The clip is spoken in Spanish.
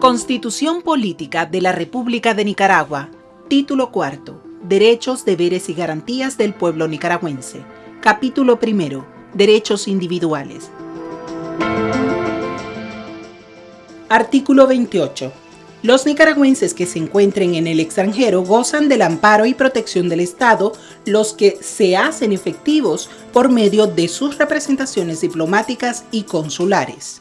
Constitución Política de la República de Nicaragua. Título cuarto. Derechos, deberes y garantías del pueblo nicaragüense. Capítulo primero. Derechos individuales. Artículo 28 los nicaragüenses que se encuentren en el extranjero gozan del amparo y protección del Estado, los que se hacen efectivos por medio de sus representaciones diplomáticas y consulares.